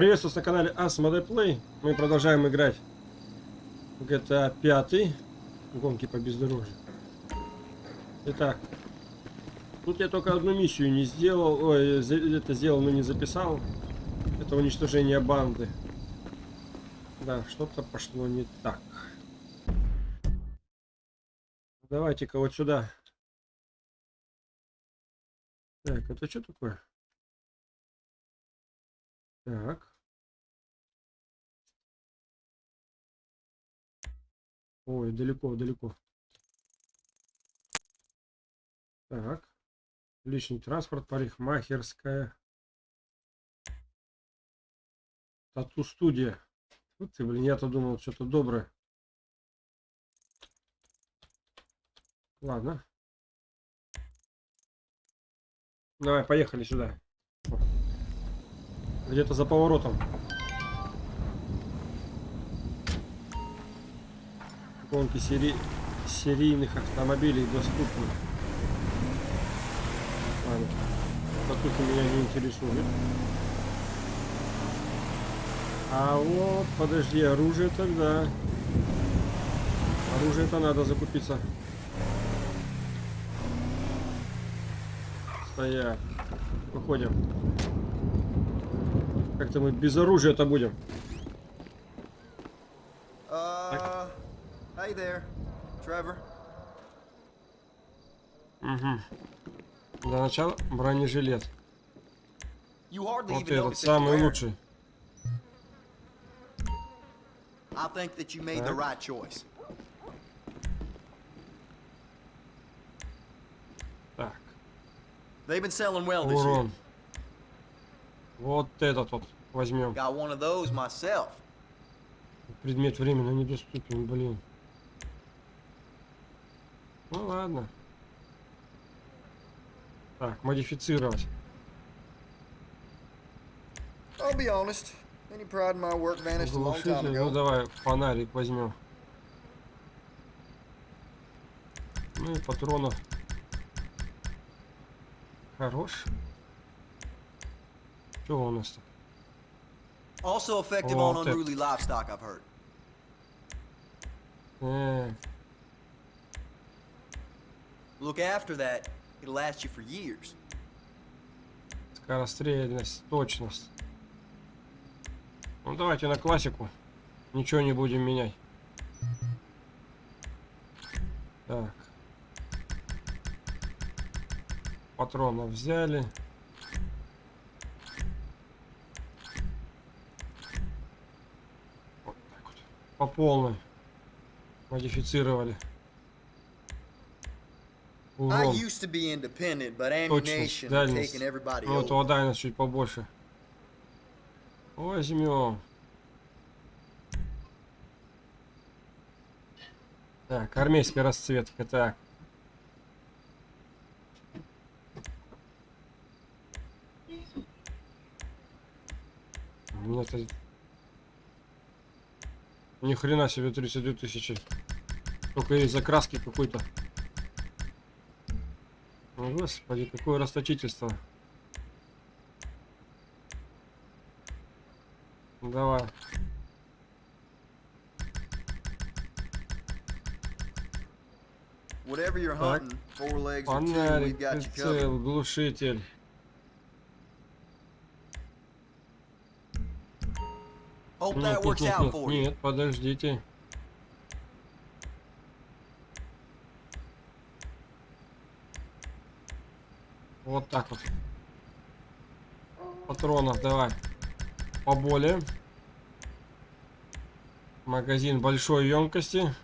Приветствую на канале Asmodee Play. Мы продолжаем играть в GTA 5. Гонки по бездорожью. Итак, тут я только одну миссию не сделал. Ой, это сделал, но не записал. Это уничтожение банды. Да, что-то пошло не так. Давайте-ка вот сюда. Так, это что такое? Так. Ой, далеко, далеко. Так. Личный транспорт, парикмахерская. Тату-студия. Вот ты, блин, я-то думал, что-то доброе. Ладно. Давай, поехали сюда. Где-то за поворотом. Гонки сери... серийных автомобилей доступны. Ладно. Потухи меня не интересует. А вот, подожди, оружие тогда. Оружие-то надо закупиться. Стоять. Выходим. Как-то мы без оружия-то будем. Hey there, Trevor. Угу. Для начала бронежилет. Вот этот самый лучший. I think that you made the right choice. Так. They've been selling well this year. Урон. Вот этот вот возьмем. Got one of those myself. Предмет временно недоступен, блин. Ну ладно. Так, модифицировать. I'll be honest. Any pride in my work vanished a long time ago. Ну давай фонарик возьмем. Ну и патронов. Хорош. Что у нас-то? Also effective on unruly livestock, I've heard. Look after that, it'll last you for years. Скорострельность, точность. Ну давайте на классику. Ничего не будем менять. Так. Патронов взяли. Вот так вот. По полной. Модифицировали. Урон. Точность, дальность. Вот его дальность чуть побольше. Возьмем. Так, армейская расцветка, так. Нет, ни хрена себе 32 тысячи. Только есть закраски какой-то. Господи, какое расточительство. Давай. Так. Фонарик, прицел, глушитель. Нет, нет, нет, нет, нет, подождите. Вот так вот. Патронов давай. Поболее. Магазин большой емкости.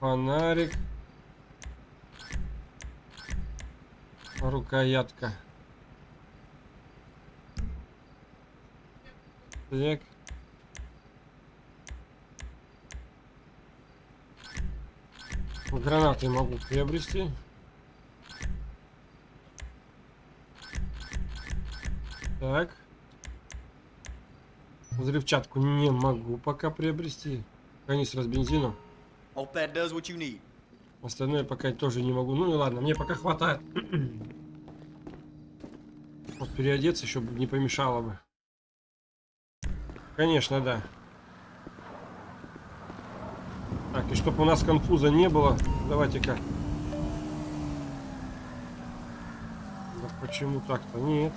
Фонарик. Рукоятка. Так. Гранаты могу приобрести. Так. Взрывчатку не могу пока приобрести. Канистра с бензином. Остальное пока тоже не могу. Ну и ладно, мне пока хватает. Вот переодеться еще бы не помешало бы. Конечно, да. Так, и чтобы у нас конфуза не было, давайте-ка. Да почему так-то? Нет.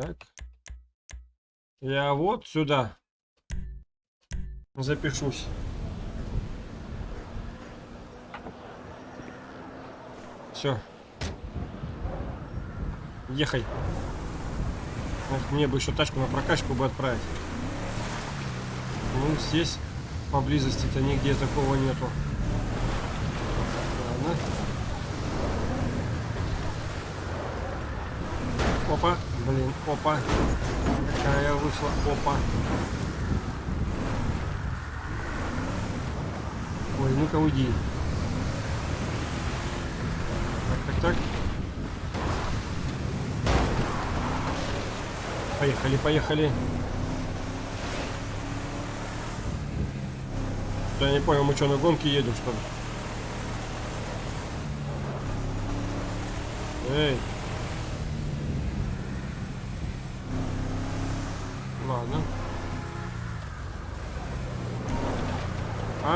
Так. Я вот сюда запишусь. Все. Ехай. Эх, мне бы еще тачку на прокачку бы отправить. Ну, здесь поблизости-то нигде такого нету. Ладно. Опа, блин, опа. Какая вышла, опа. Ой, ну-ка уйди. Так, так, так. Поехали, поехали. Я не понял, мы что, на гонке едем, что ли? Эй. Ладно.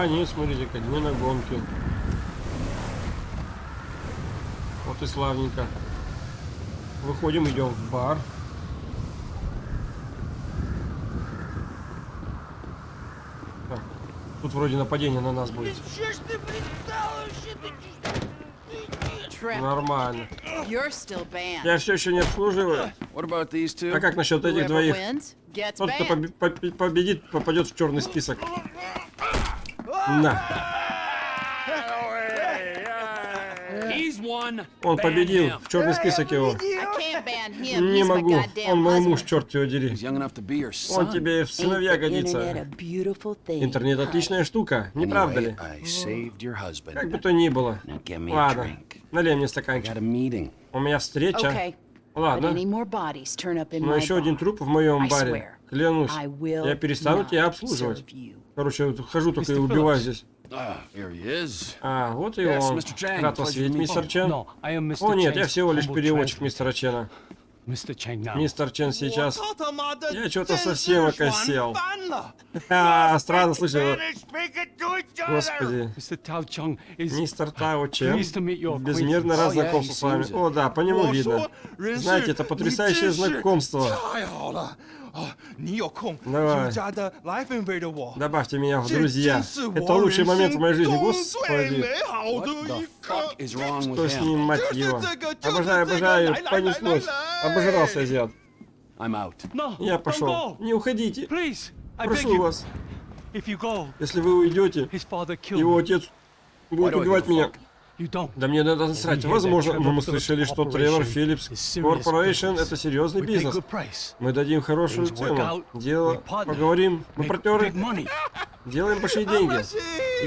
А, нет, смотрите-ка, не на гонке. Вот и славненько. Выходим, идем в бар. Так, тут вроде нападение на нас будет. Нормально. Я все еще не обслуживаю. А как насчет этих двоих? Тот, кто поби- побе- победит, попадет в черный список. На. Он победил. В черный список его. Не могу. Он мой муж, черт его дери. Он тебе в сыновья годится. Интернет отличная штука, не правда ли? Как бы то ни было. Ладно, налей мне стаканчик. У меня встреча. Ладно. Но еще один труп в моем баре. Клянусь. Я перестану тебя обслуживать. Короче, вот хожу только и убиваю здесь. А, вот и он. Рад вас видеть, мистер. Чен. О нет, я всего лишь переводчик мистера Чена. Мистер Чен сейчас... Я что-то совсем окосел. А, странно слышал. Господи. Мистер Тао Чен. Безмерно рад Oh, yeah, знакомству с вами. О, да, по нему видно. Знаете, это потрясающее знакомство. Давай. Добавьте меня в друзья. Это лучший момент в моей жизни, господи. Что с ним, мать его? Обожаю, обожаю, понеслось. Обожрался азиат. Я пошел. Не уходите. Прошу вас. Если вы уйдете, его отец будет убивать меня. Да мне надо насрать. Возможно, но мы слышали, что Trevor Philips Corporation это серьезный бизнес. Мы дадим хорошую цену. Дело, поговорим, мы партнеры, делаем большие деньги.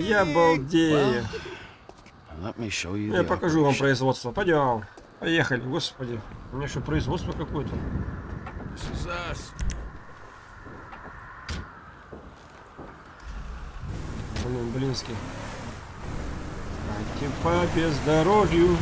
Я балдею. Я покажу вам производство. Пойдем. Поехали, господи. У меня что, производство какое-то? Блин, блинский. Дайте по бездорожью.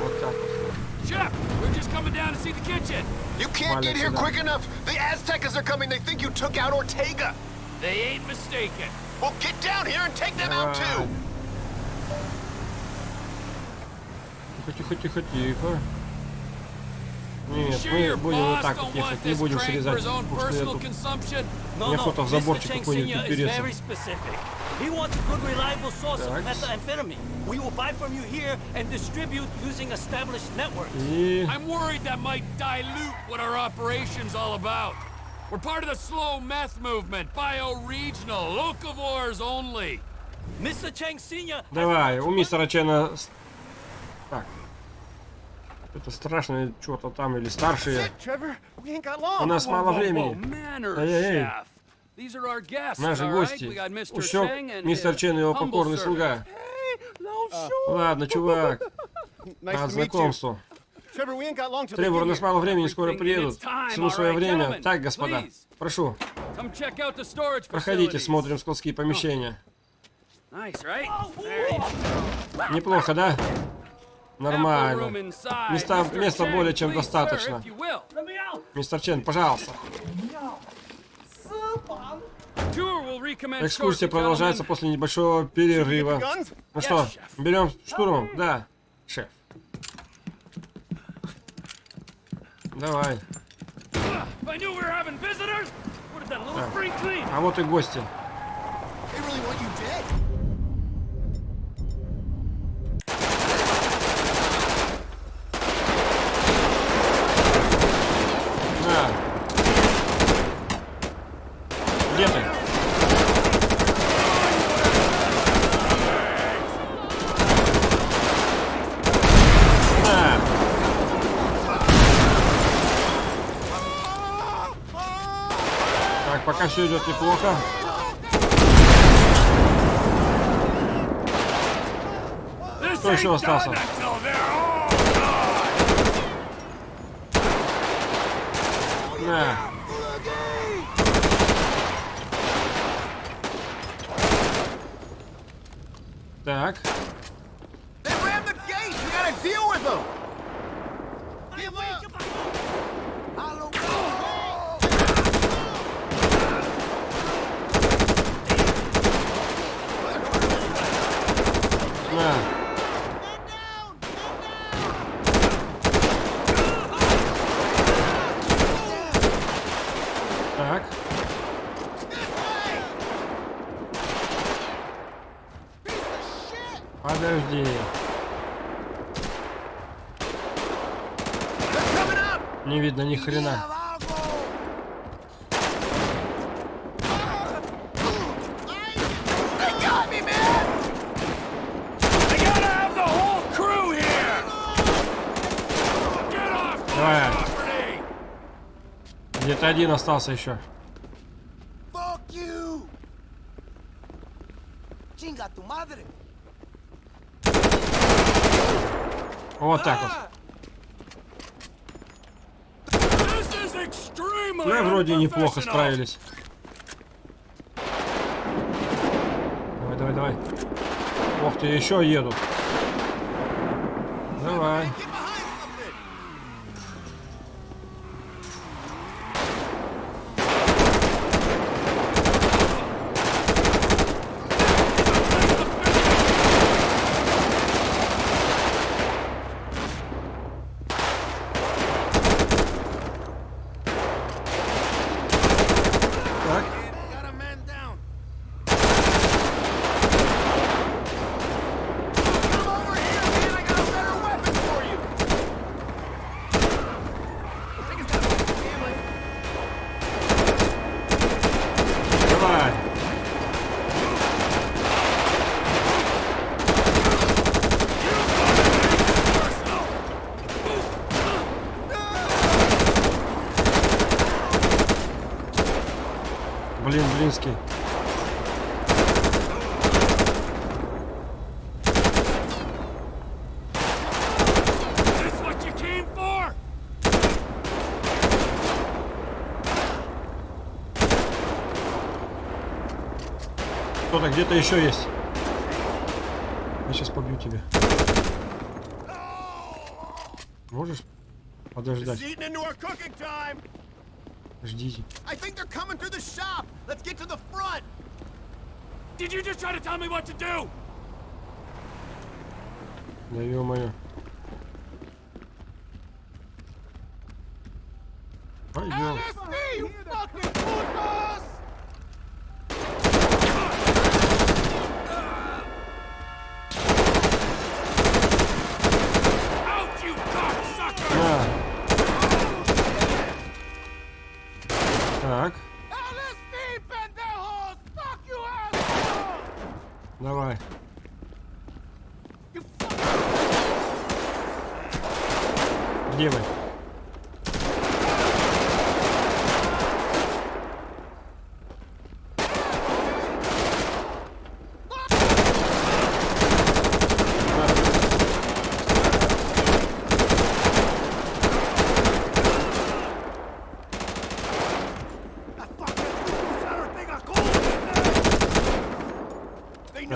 Вот так вот. Chef, we're just coming down to see the kitchen. You can't get here Валяться, да. quick enough. The Aztecas are coming. They think you took out Ortega. They ain't mistaken. Well, get down here and take them out too. Тихо, тихо, тихо, тихо. Нет, мы будем вот так вот ехать, не будем срезать. потому что я тут- в заборчик какой-нибудь is упереться. very specific. He wants a good, reliable source of Так. methamphetamine. We will buy from you here and distribute using established networks. И... I'm worried that might dilute what our operation's all about. We're part of the slow meth movement, bioregional, locavores only. Mr. Chang Sr. has Давай, у мистера Чена... Так. Это страшное что-то там, или старшие. У нас мало времени. our guests, Наши гости. Усек мистер Чен и его покорный слуга. Ладно, чувак, рад знакомству. Тревор, у нас мало времени, скоро приедут. Всему свое время. Так, господа, прошу, проходите, смотрим складские помещения. Неплохо, да? Нормально. Места- места более чем достаточно. Мистер Чен, пожалуйста. Экскурсия продолжается после небольшого перерыва. Ну что, берем штурмом? Да, шеф. Давай. Clean. А вот и гости. They really want you dead. На. Где ты? На. Так, пока все идет неплохо. This Кто еще ain't остался? done until they're all На. Так. They rammed the gate. We gotta deal with them. На. Так. Подожди. Не видно ни хрена. Давай. Где-то один остался еще. Chinga tu. Вот так вот. Extremely Ну, вроде неплохо справились. Давай, давай, давай. Ох ты, еще едут. Давай. Get behind something. Так. Got a man down. Come over here, man. I got a better weapon for you. I think it's got a family. Давай. For? Кто-то где-то еще есть. Я сейчас побью тебя. Можешь подождать? Eating into our cooking time. Ждите. I think they're coming through the shop. Let's get to the front. Did you just try to tell me what to do? Да ё-моё. Пойдем. me, you fucking putos! Out, you cocksucker! На. Так, LSD, pendejos! Fuck you, asshole! давай. You fucking... Где вы?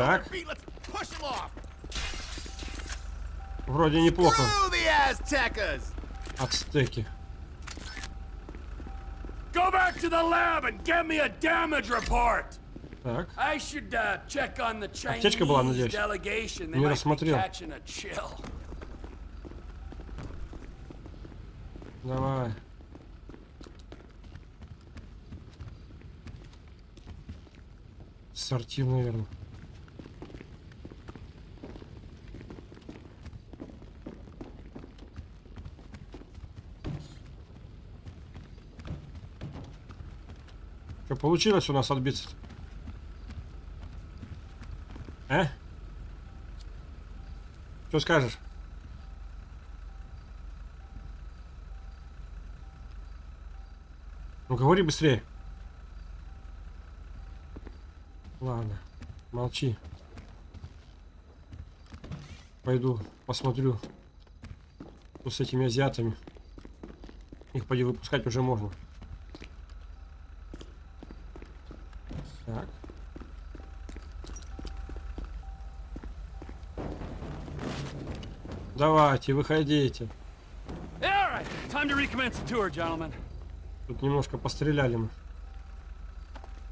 Так. Вроде неплохо. Ацтеки. Go back to the lab and get me a damage report. Так. I should uh, check on the Chinese была, надеюсь? delegation. They Не рассмотрел. catching a chill. Давай. Сортир, наверное. Что получилось у нас отбиться? -то? А? Что скажешь? Ну говори быстрее. Ладно, молчи. Пойду посмотрю, с этими азиатами. Их поди выпускать уже можно. Так. Давайте, выходите. Тут немножко постреляли мы.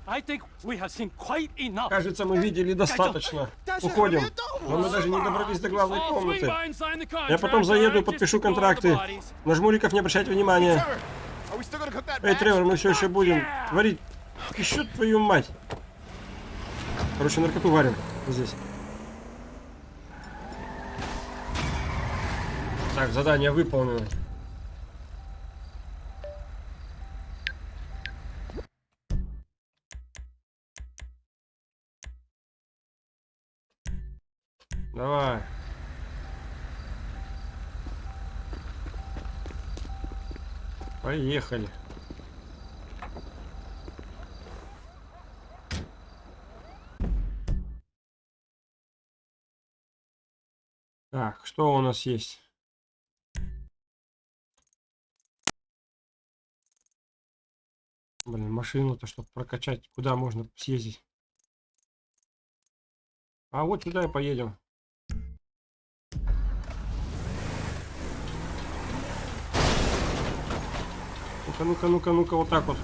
I think we have seen quite enough. Кажется, мы видели достаточно. Уходим. Но мы даже не добрались до главной комнаты. Я потом заеду и подпишу контракты. На жмуриков не обращайте внимания. Эй? Тревор, мы все еще будем варить. Еще твою мать. Короче, наркоту варим здесь. Так, задание выполнено. Давай. Поехали. Так, что у нас есть? Блин, машину-то, чтобы прокачать, куда можно съездить? А вот сюда и поедем. Ну-ка, ну-ка, ну-ка, ну-ка, вот так вот.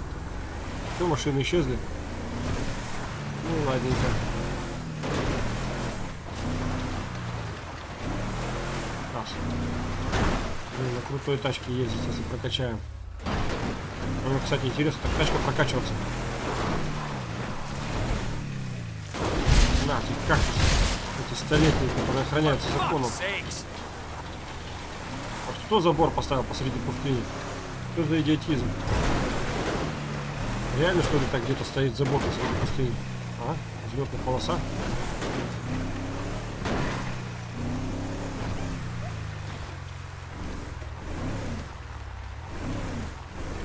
Все, машины исчезли. Ну, ладненько. Раз. Блин, на крутой тачке ездить, если прокачаем. Ну, кстати, интересно, так тачка прокачиваться. На, тут кактус. Эти столетние, которые охраняются законом. Вот кто забор поставил посреди пустыни? Что за идиотизм? Реально, что ли, так где-то стоит забор посреди пустыни? А? Взлетная полоса?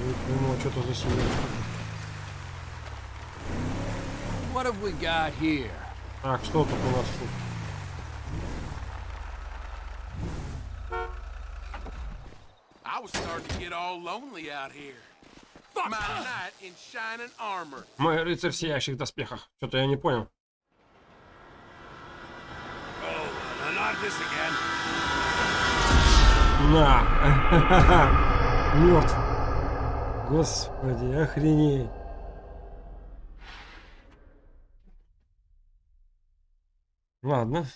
Не пойму, а что это за семья? What have we got here? Так, что тут у нас тут? I was starting to get all lonely out here. My knight in shining armor. Мой рыцарь в сияющих доспехах. Что-то я не понял. Uh. На! Мертв. Господи, охренеть. Ладно.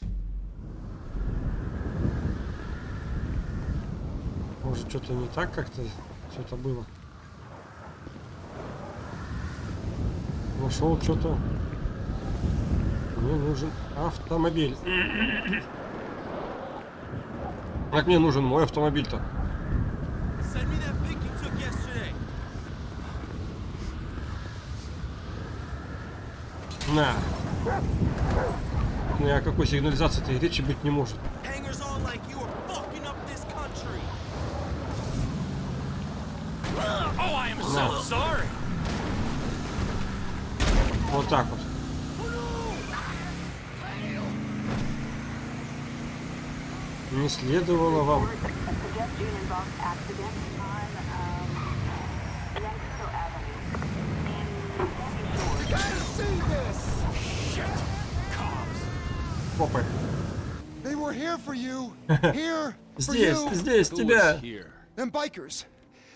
Может, что-то не так как-то это было. Нашел что-то. Мне нужен автомобиль. Как мне нужен мой автомобиль-то? Send me that pic you took yesterday. На. Ни о какой сигнализации-то речи быть не может. Oh, sorry. Вот так вот. Не следовало вам. You gotta see this! Shit. Cops. Попы. They were here for you. Here for Здесь, you. здесь, тебя.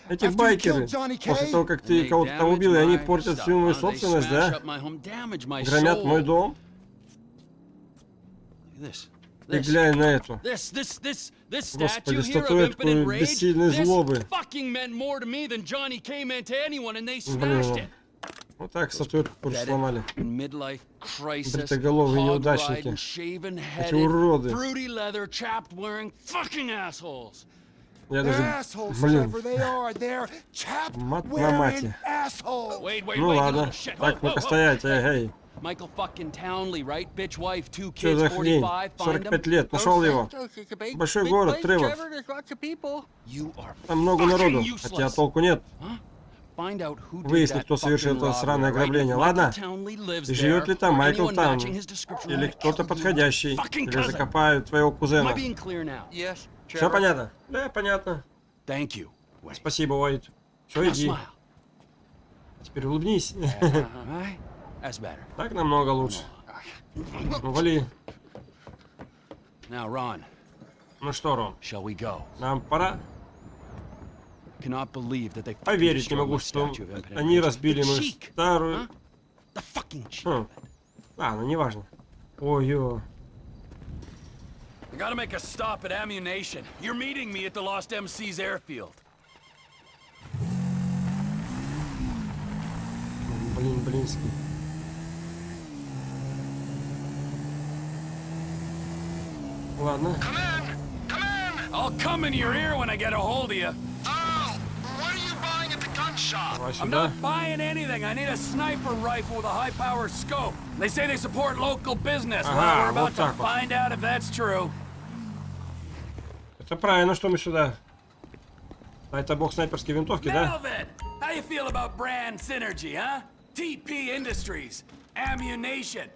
Эти After you байкеры. killed Johnny После того, как And ты кого-то там убил, и они my портят всю мою собственность, да? Громят мой дом. Look at This. Ты This. глянь на эту. This, this, this, this Господи, statue here of статуэтку бессильной this злобы. fucking meant more to me than Johnny K meant to anyone, and they Блин. Вот так статуэтку тоже сломали. Бритоголовые неудачники. Эти уроды. Я даже... Блин. Мат на мате. Ну ладно. Так, ну-ка стоять, эй, эй. Michael fucking Townley, right? Bitch wife, two kids, за хрень? 45, find 45 him. лет, нашел его. Большой город, Тревор. Там много народу, хотя толку нет. Find out who did Выяснить, кто совершил fucking это сраное ограбление. Ладно? И живет ли там Майкл description, Или кто-то подходящий. Или cousin. закопаю твоего кузена. Все понятно? Да, понятно. Thank you. Wait. Спасибо, Уайт. Все, иди. smile. Теперь улыбнись. Better. Так намного лучше. Ну, вали. Ну что, Рон, нам пора. Cannot believe that they fucking Поверить не могу, что они разбили The мою cheek, старую... Хм. А, ну неважно. Ой-ё. I gotta make a stop at ammunition. You're meeting me at the Lost MC's airfield. Блин, блинский. Ладно. Come in! Come in! I'll come in your ear when I get a hold of you. Oh, shop? Давай I'm сюда. not buying anything. I need a sniper rifle with a high-power scope. They say they support local business. Ага, well, we're вот about to так вот. find out if that's true. Это правильно, что мы сюда. А это бог снайперской винтовки, да? Melvin, how you feel about brand synergy, huh? TP Industries, ammunition.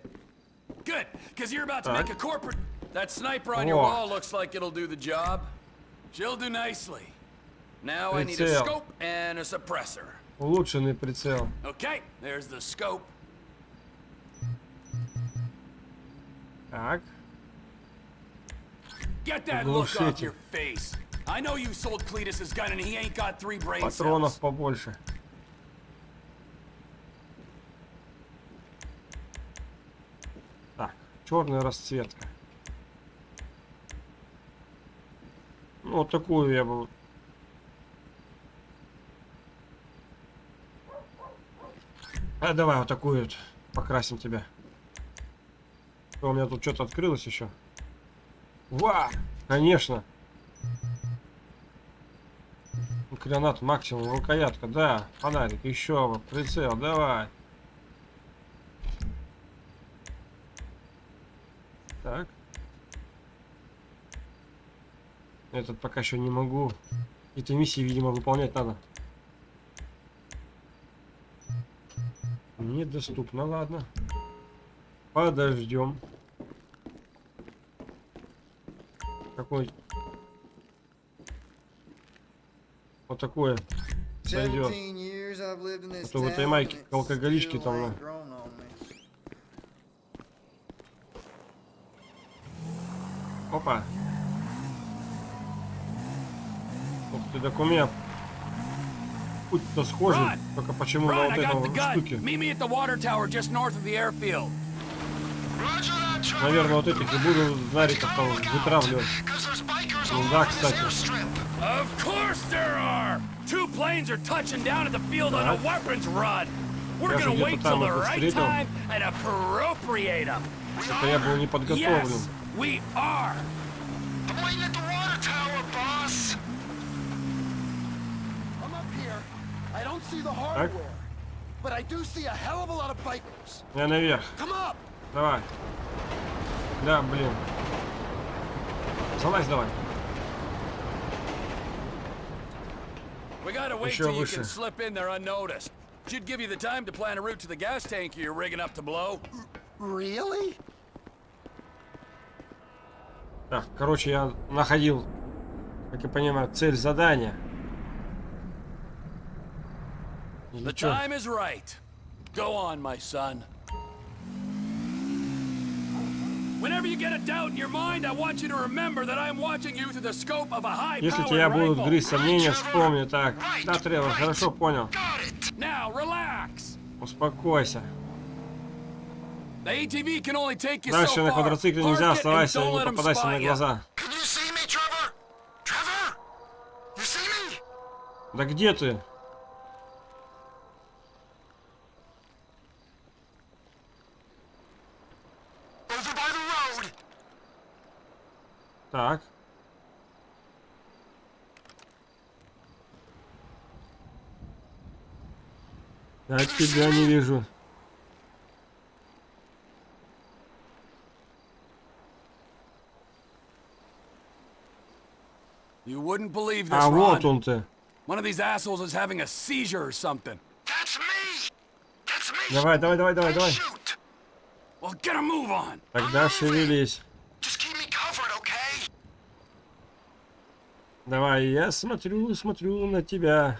Good, because you're about to Так. make a corporate. That sniper on your О. wall looks like it'll do the job. She'll do nicely. Прицел. Улучшенный прицел. Okay, there's the scope. Так. Get that look off Глушитель. your face. I know you sold Cletus's gun and he ain't got three brain Патронов побольше. Так, черная расцветка. Ну, вот такую я бы... А, давай вот такую вот покрасим тебя. Что, у меня тут что-то открылось еще. Ва! Конечно! Гранат максимум, рукоятка, да. Фонарик, еще прицел, давай. Так. Этот пока еще не могу. Эти миссии, видимо, выполнять надо. Недоступно, ладно. Подождем. Какой? Вот такое сойдет. 17 years I've lived in this А то в этой майке алкоголички там. Опа. Ух ты, меня путь-то схожий, только почему на вот gun. штуке. Meet me at the water tower just north of the airfield. Roger that, Trevor. Наверное, вот этих и буду нариков там вытравливать. Ну да, кстати. Of course there are! Two planes are touching down at the field on a weapons run. We're gonna wait там till the right time and appropriate them. Это я был не подготовлен. Yes, we are. Bikers. Я наверх. Come up. Давай. Да, блин. Залазь давай. We gotta wait Еще till you выше. can slip in there unnoticed. Should give you the time to plan a route to the gas tank you're rigging up to blow. Really? Так, короче, я находил, как я понимаю, цель задания. Или The time is right. Go on, my son. Whenever you get a doubt in your mind, I want you to remember that I'm watching you through the scope of a high-powered Если тебя будут rifle. грызть сомнения, вспомни так. Да, Тревор, хорошо понял. Now, relax. Успокойся. The ATV can only take you Дальше so на far. квадроцикле Park нельзя, it and оставайся, don't не попадайся spot на глаза. Can you see me, Trevor? Trevor? You see me? Да где ты? Over by the road. Так. Я тебя не вижу. You wouldn't believe this, А вот Ron. он ты. One of these assholes is having a seizure or something. That's me. That's me. Давай, давай, давай, давай, давай. Well, get a move on. Тогда шевелись. Just keep me covered, okay? Давай, я смотрю, смотрю на тебя.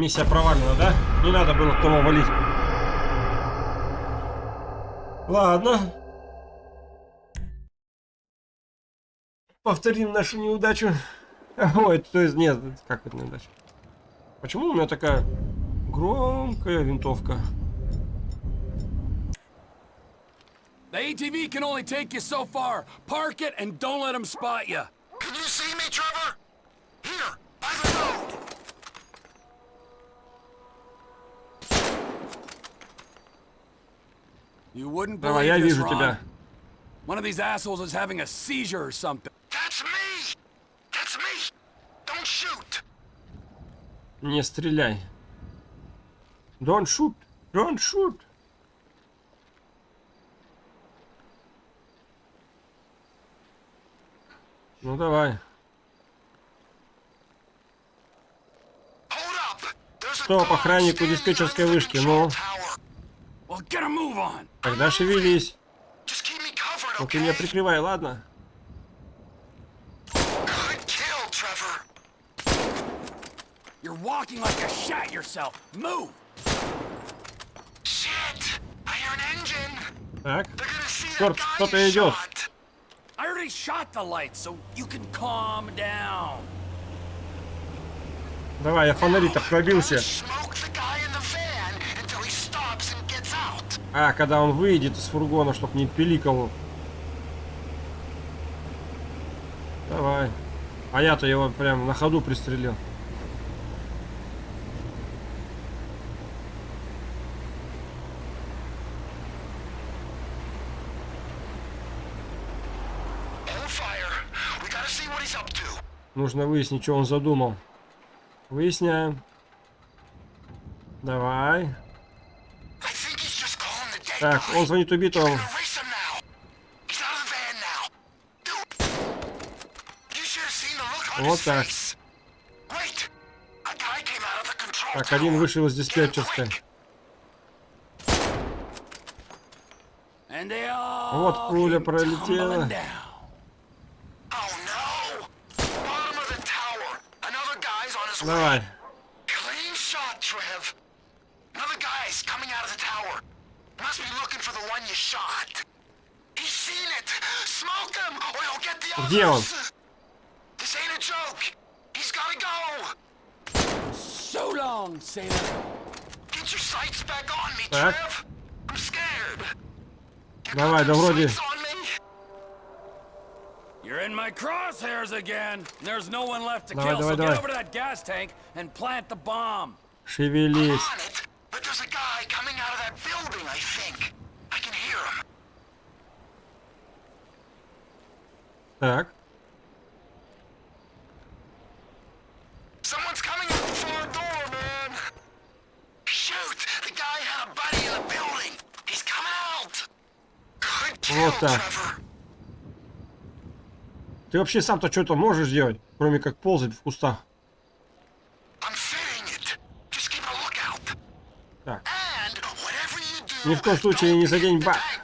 Миссия провалена, да? Не надо было Тома валить. Ладно. Повторим нашу неудачу. Ой, то есть нет, как это неудача? Почему у меня такая громкая винтовка? The ATV can only take you so far. Park it and don't let them spot you see me, Trevor? Here, by the road. You wouldn't Давай, я вижу тебя. One of these assholes is having a seizure or something. That's me. That's me. Don't shoot. Не стреляй. Don't shoot. Don't shoot. Ну давай. Стоп, охраннику диспетчерской вышки, ну. tower. Well, get a move on. Тогда шевелись. Ну ты меня прикрывай, ладно? You're walking like yourself. Move. Shit. Engine. Так. Черт, кто-то you идет. shot. I already shot the lights, so you can calm down. Давай, я фонари-то пробился. Smoke the guy in the van until he stops and gets out. А, когда он выйдет из фургона, чтоб не пиликал. Давай. А я-то его прям на ходу пристрелил. Нужно выяснить, что он задумал. Выясняем. Давай. Так, он звонит убитому. Вот так. Так, один вышел из диспетчерской. Вот пуля пролетела. tumbling Где он? Так. Давай, да вроде... You're in my crosshairs again. There's no one left to kill, so get over to that gas tank and plant the bomb. Шевелись. Так. Вот так. Ты вообще сам-то что-то можешь сделать, кроме как ползать в кустах? Так. Ни в коем случае не задень бак.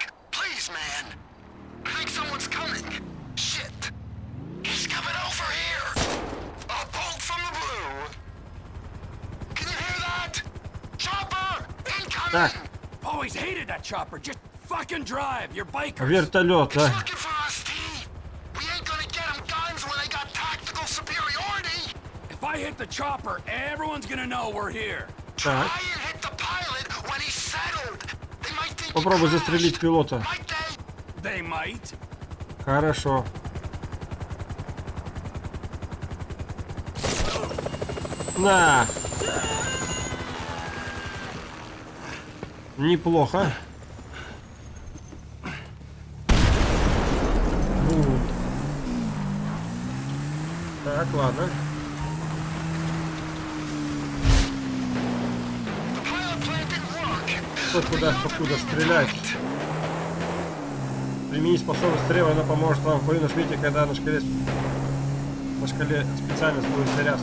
Вертолет, а? Попробуй застрелить пилота. Хорошо. На! Неплохо. Так, ладно. Кто куда покуда стрелять? Примени способность древа, она поможет вам в бою. Нажмите, когда на шкале, на шкале специальность будет заряд.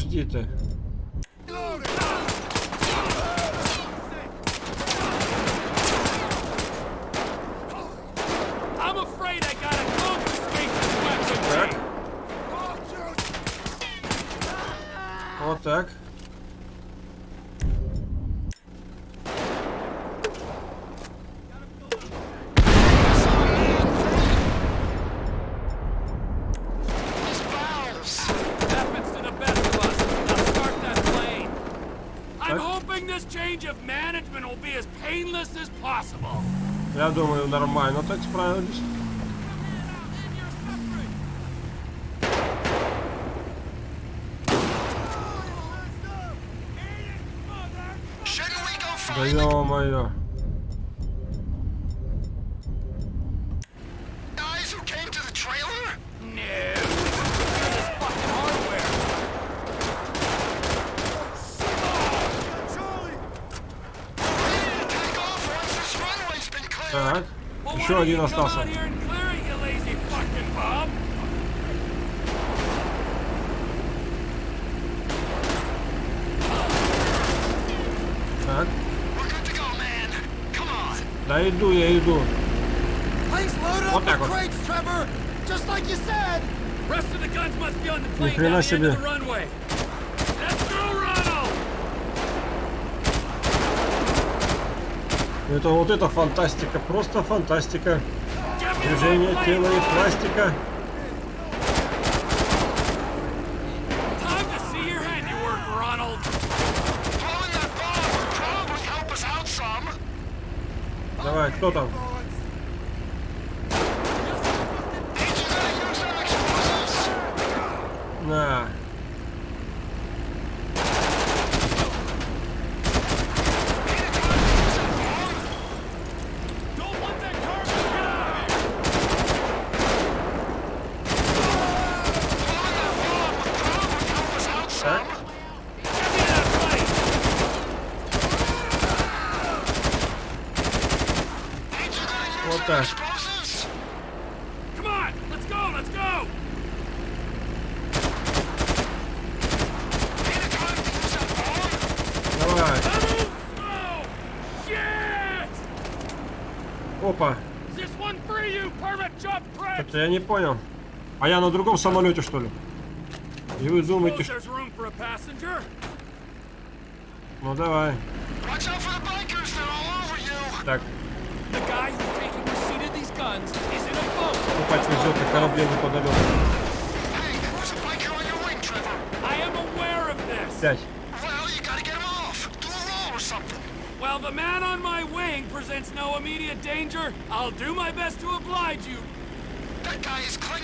подожди-то. This change of management will be as painless as possible. Я думаю, нормально так справились. Да ё-моё. Еще один остался. Так. Да иду, я иду. Вот так вот. Ни хрена себе. Это вот это фантастика, просто фантастика. Движение тела и пластика. Давай, кто там? понял. А я на другом самолете, что ли? И вы думаете, что... Ну давай. Так. Покупать везет на корабле неподалеку. Пять. While the man on my wing presents no immediate danger, I'll do my best to oblige you,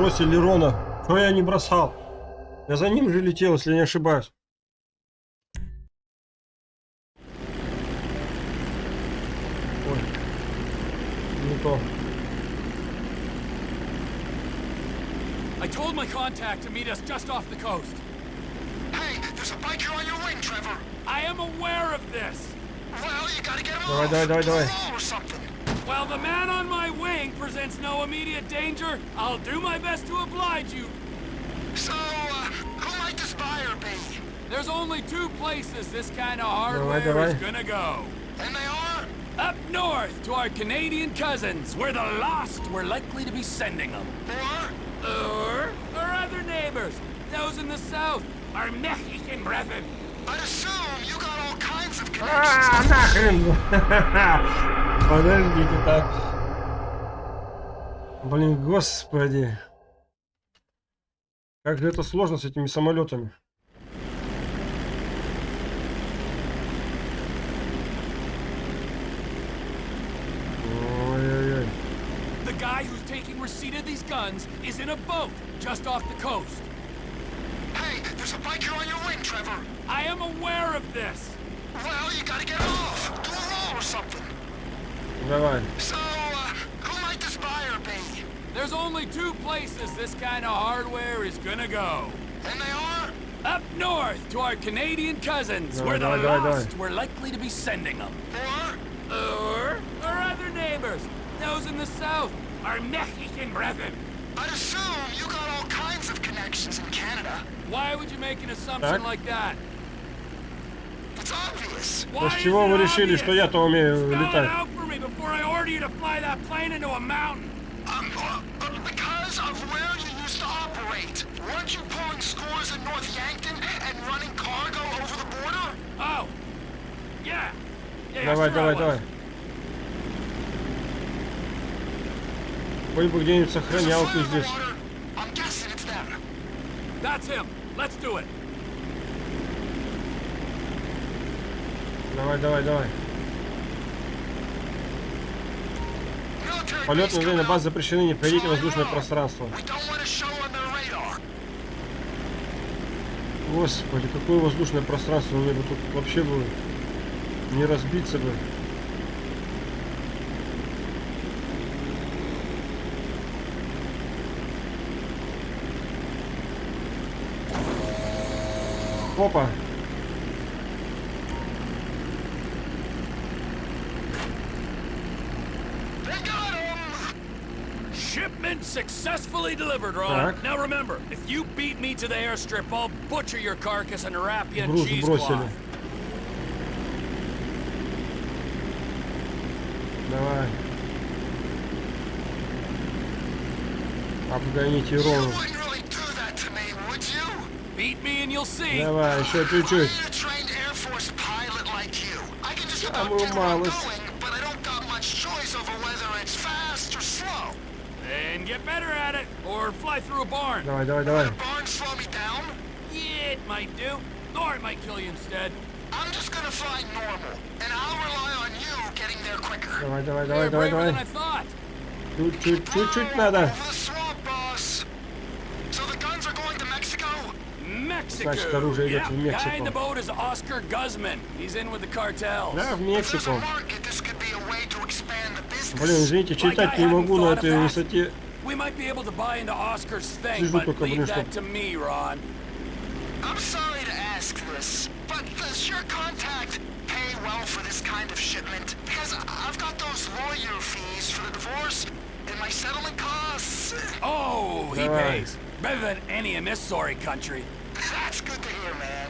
за- Вы бросили Рона. Что я не бросал? Я за ним же летел, если не ошибаюсь. Ой. Не то. I told my contact to meet us just off the coast. Hey, there's a biker on your wing, Trevor. I am aware of this. Well, you gotta get him Давай, off. давай, давай, давай. While the man on my wing presents no immediate danger, I'll do my best to oblige you. So, uh, who might the buyer be? There's only two places this kind of hardware is gonna go. And they are? Up north, to our Canadian cousins. We're the lost we're likely to be sending them. Or? Or our other neighbors. Those in the south, our Mexican brethren. А, нахрен! Подождите так. Блин, господи. Как же это сложно с этими самолетами. Ой-ой-ой. The guy who's taking receipt of these guns is in a boat just off the coast. There's a biker on your wing, Trevor. I am aware of this. Well, you gotta get off. Do a roll or something. Never mind. So, uh, who might this buyer be? There's only two places this kind of hardware is gonna go. And they are? Up north to our Canadian cousins, no, where no, the no, lost we're likely to be sending them. Or? Or our other neighbors, those in the south, our Mexican brethren. I'd assume kinds of connections in Canada. Why would you make an assumption Так. like that? It's obvious. Why с чего is вы it решили, obvious? что я-то умею Spell it летать? out for me before I order you to fly that plane into a mountain. Um, uh, uh, because of where you used to operate. Weren't you pulling scores in North Yankton and running cargo over the border? Oh, yeah. Yeah, Давай, sure I давай, was. давай. Хоть бы где-нибудь There's a сохранялку fire здесь. That's him. Let's do it. Давай, давай, давай. Полет на время баз запрещены, не входите в воздушное пространство. Господи, какое воздушное пространство мне бы тут вообще было не разбиться бы. Опа, They got him. Shipment successfully delivered, Ron. Так. Now remember, if you beat me to the airstrip, I'll butcher your carcass and wrap you in cheesecloth. Давай. Обгоните You Beat me and you'll see. Давай, еще чуть-чуть. I'm a trained Air Force pilot like you. I can just about Самую get where I'm малость. going, but I don't got much choice over whether it's fast or slow. And get better at it, or fly through a barn. Давай, давай, давай. The barn slow me down? Yeah, it might do. Or it might kill you instead. I'm just gonna fly normal, and I'll rely on you getting there quicker. Давай, давай, You're давай, давай, braver than давай. I thought. Чуть-чуть, чуть-чуть надо. Значит, оружие идет yeah. в Мексику. Guy in the boat is Oscar Guzman. He's in with the cartels. Да, в If there's a Мексику. market, this could be a way to expand the business. Блин, извините, читать не могу на этой высоте. We might be able to buy into Oscar's thing, Сижу but только, блин, leave чтоб- that to me, Ron. I'm sorry to ask this, but does your contact pay well for this kind of shipment? Because I- I've got those lawyer fees for the divorce and my settlement costs. Oh, he Давай. pays. Better than any in this sorry country. That's good to hear, man.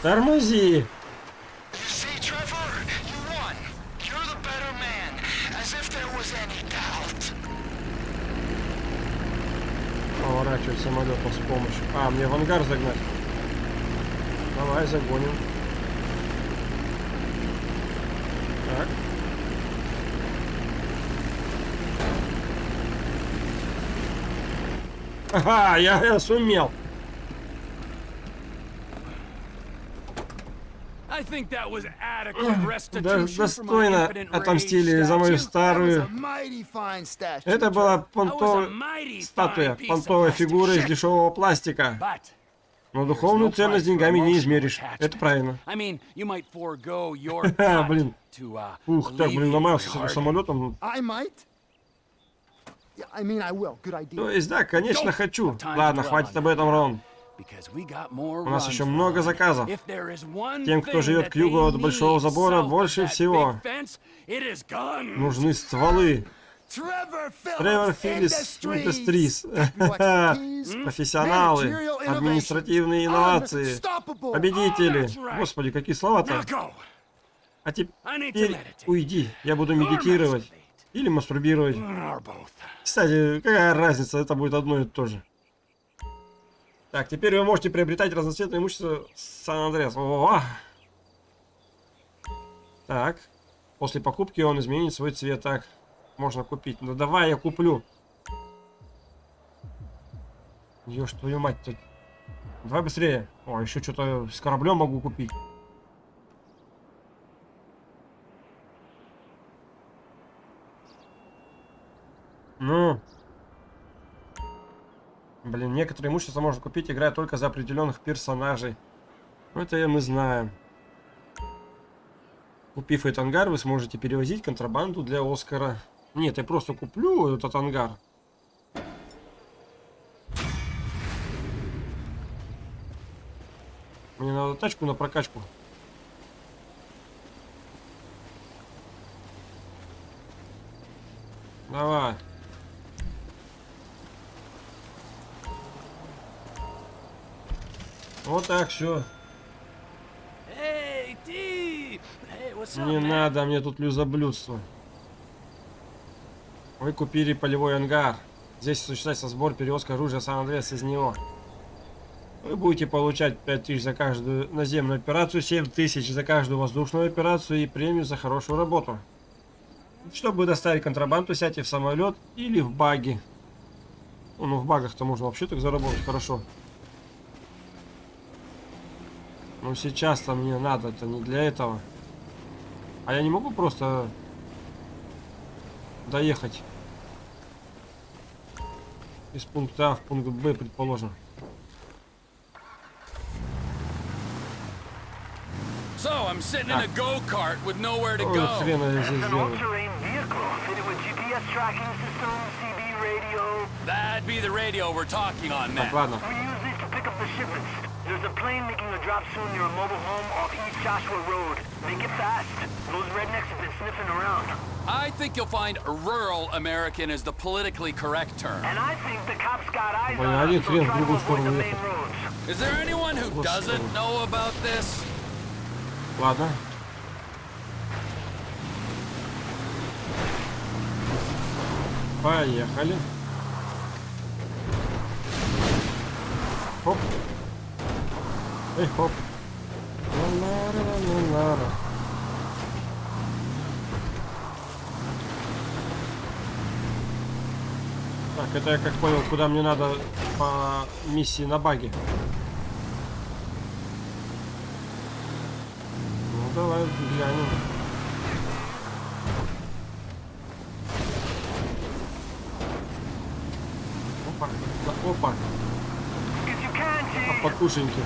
doubt. Поворачивать самолетом с помощью. А, мне в ангар загнать. Давай, загоним. Так. Ага, я, я сумел. I think that was adequate Да, restitution for my достойно отомстили за мою старую... Это была понтовая статуя, понтовая фигура из дешевого пластика. Но духовную ценность деньгами не измеришь. Это правильно. Блин. uh, Ух, так, блин, ломался с этим самолетом. То есть, да, конечно, хочу. Ладно, хватит об этом. Рон. У нас еще много заказов. If there is one Тем, кто thing живет к югу от Большого need забора, больше всего big fence, it is guns. Нужны стволы. Trevor Phillips Тревор Филлис. Expertise, Профессионалы. Административные инновации. unstoppable. Победители. right. Господи, какие слова-то. Now go. А I need to теперь meditate. уйди. Я буду медитировать. Или мастурбировать. Кстати, какая разница, это будет одно и то же. Так, теперь вы можете приобретать разноцветное имущество Сан-Андреас. О! Так, после покупки он изменит свой цвет. Так, можно купить. Ну давай, я куплю. Ёж твою мать тут. Давай быстрее. О, еще что-то с кораблем могу купить. Ну. Блин, некоторые имущества можно купить, играя только за определенных персонажей. Ну, это мы знаем. Купив этот ангар, вы сможете перевозить контрабанду для Оскара. Нет, я просто куплю этот ангар. Мне надо тачку на прокачку. Давай. Вот так, все. What's up, Не надо мне тут люзоблюдство. Вы купили полевой ангар. Здесь осуществляется сбор перевозка оружия Сан-Андреас из него. Вы будете получать 5000 за каждую наземную операцию, 7000 за каждую воздушную операцию и премию за хорошую работу. Чтобы доставить контрабанду, сядьте в самолет или в баги. Ну, ну, в багах-то можно вообще так заработать хорошо. Но сейчас-то мне надо, это не для этого. А я не могу просто доехать из пункта А в пункт Б, предположим. So I'm sitting in a go-kart with nowhere to go. хрена я здесь делаю. all-terrain vehicle fitted with GPS tracking system, CB radio. That'd be the radio we're talking on, Так, man. ладно. We use these to pick up the shipments. There's a plane making a drop soon near a mobile home off East Joshua Road. Make it fast. Those rednecks have been sniffing around. I think you'll find rural American is the politically correct term. And I think the cops got eyes Блин, on один us, so хрен в try to другую avoid сторону the main ехать. roads. Is there anyone who Господи. doesn't know about this? Ладно. Поехали. Хоп. Эй, хоп. Так, это я как понял, куда мне надо по миссии на баге. Ну давай глянем. Опа, опа, а T. покушеньки.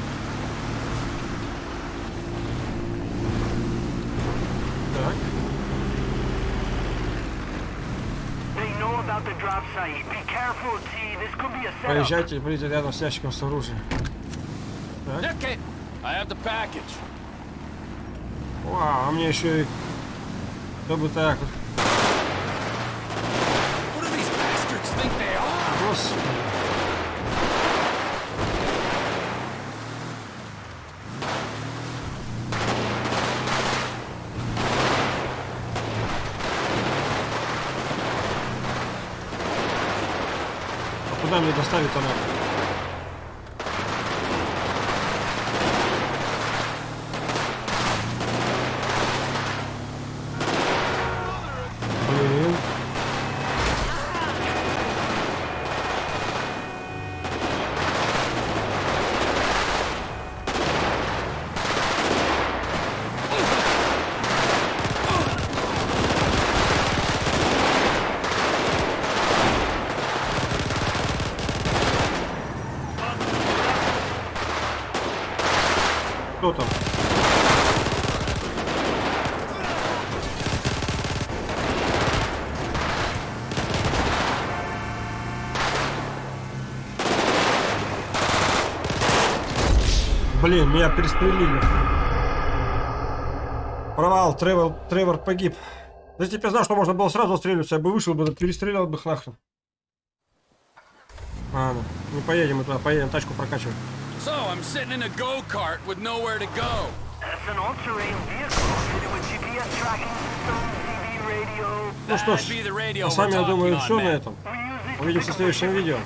Так, They know about the drop site. Be careful, T. This could be a поезжайте, будете рядом с ящиком с оружием. Так, вау, а мне еще и... Чтобы так вот. Куда мне доставить-то надо? Блин. Кто там? Блин, меня перестрелили. Провал, Тревор, Тревор погиб. Да если бы я знал, что можно было сразу стреляться, я бы вышел бы, перестрелял бы их нахрен. Ладно, не поедем мы туда, поедем тачку прокачивать. So I'm sitting in a go-kart with nowhere to go. That's an all-terrain vehicle fitted with GPS tracking system, TV radio. Ну что ж, а с вами, я думаю, все на этом. Увидимся в следующем видео.